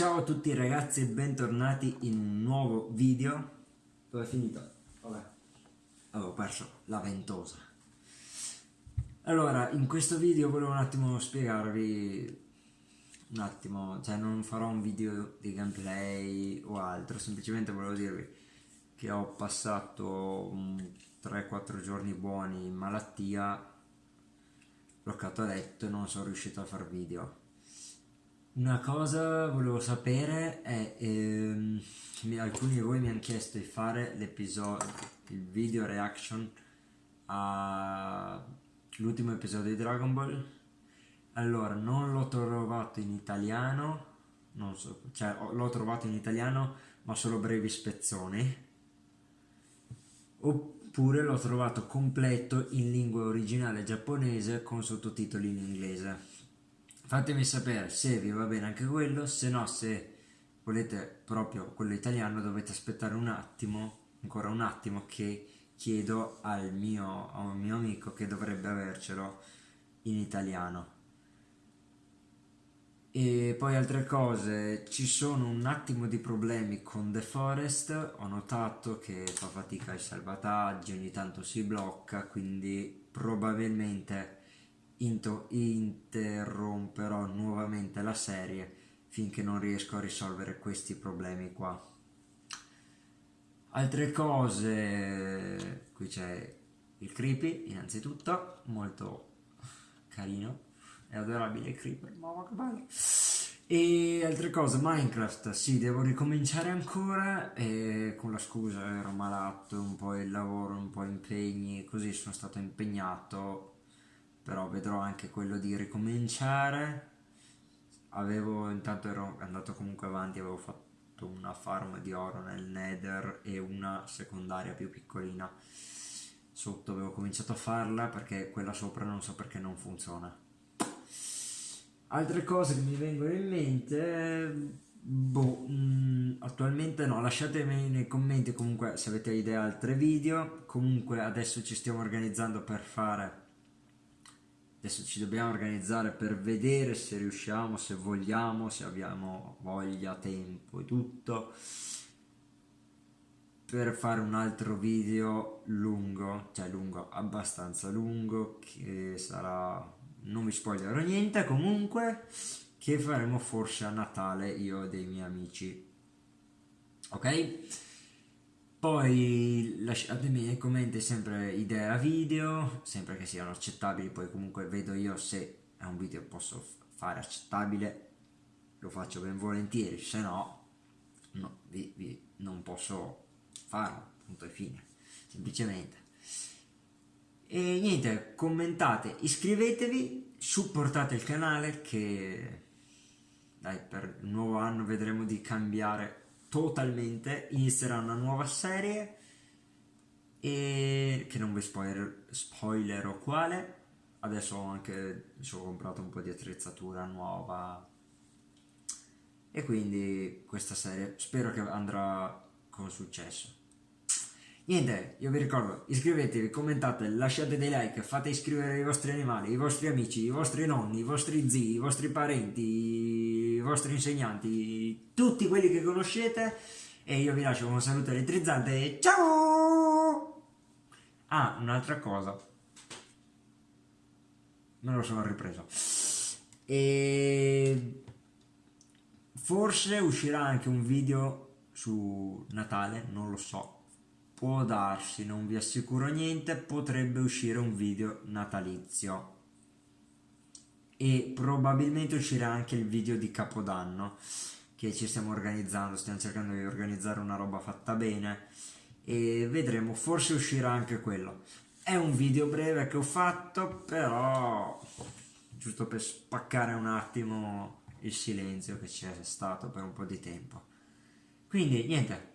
Ciao a tutti ragazzi e bentornati in un nuovo video. Dove è finito? Vabbè, avevo perso la ventosa. Allora, in questo video volevo un attimo spiegarvi un attimo, cioè non farò un video di gameplay o altro, semplicemente volevo dirvi che ho passato 3-4 giorni buoni in malattia, bloccato a letto e non sono riuscito a fare video una cosa volevo sapere è, ehm, alcuni di voi mi hanno chiesto di fare l'episodio, il video reaction all'ultimo episodio di Dragon Ball. Allora, non l'ho trovato in italiano, non so, cioè l'ho trovato in italiano ma solo brevi spezzoni. Oppure l'ho trovato completo in lingua originale giapponese con sottotitoli in inglese fatemi sapere se vi va bene anche quello se no se volete proprio quello italiano dovete aspettare un attimo ancora un attimo che chiedo al mio, a un mio amico che dovrebbe avercelo in italiano. E poi altre cose ci sono un attimo di problemi con The Forest ho notato che fa fatica ai salvataggi ogni tanto si blocca quindi probabilmente interromperò nuovamente la serie finché non riesco a risolvere questi problemi qua. Altre cose, qui c'è il creepy innanzitutto, molto carino, è adorabile il creeper, mamma che bello. E altre cose, Minecraft, sì, devo ricominciare ancora e con la scusa ero malato, un po' il lavoro, un po' impegni, così sono stato impegnato però vedrò anche quello di ricominciare. Avevo intanto ero andato comunque avanti avevo fatto una farm di oro nel nether e una secondaria più piccolina. Sotto avevo cominciato a farla perché quella sopra non so perché non funziona. Altre cose che mi vengono in mente boh mm, attualmente no lasciatemi nei commenti comunque se avete idee altre video. Comunque adesso ci stiamo organizzando per fare adesso ci dobbiamo organizzare per vedere se riusciamo, se vogliamo, se abbiamo voglia, tempo e tutto per fare un altro video lungo, cioè lungo, abbastanza lungo che sarà, non vi spoilerò niente comunque che faremo forse a Natale io e dei miei amici ok? Poi lasciatemi nei commenti sempre idee a video, sempre che siano accettabili, poi comunque vedo io se è un video che posso fare accettabile, lo faccio ben volentieri, se no, no vi, vi, non posso farlo, punto e fine, semplicemente. E niente, commentate, iscrivetevi, supportate il canale che dai, per il nuovo anno vedremo di cambiare totalmente, inizierà una nuova serie e che non vi spoiler, spoilerò quale. Adesso ho anche ho comprato un po' di attrezzatura nuova e quindi questa serie spero che andrà con successo. Niente, io vi ricordo, iscrivetevi, commentate, lasciate dei like, fate iscrivere i vostri animali, i vostri amici, i vostri nonni, i vostri zii, i vostri parenti, vostri insegnanti, tutti quelli che conoscete e io vi lascio un saluto elettrizzante ciao! Ah, un'altra cosa, me lo sono ripreso. E forse uscirà anche un video su Natale, non lo so, può darsi, non vi assicuro niente, potrebbe uscire un video natalizio e probabilmente uscirà anche il video di Capodanno che ci stiamo organizzando, stiamo cercando di organizzare una roba fatta bene e vedremo, forse uscirà anche quello. È un video breve che ho fatto, però giusto per spaccare un attimo il silenzio che c'è stato per un po' di tempo. Quindi niente,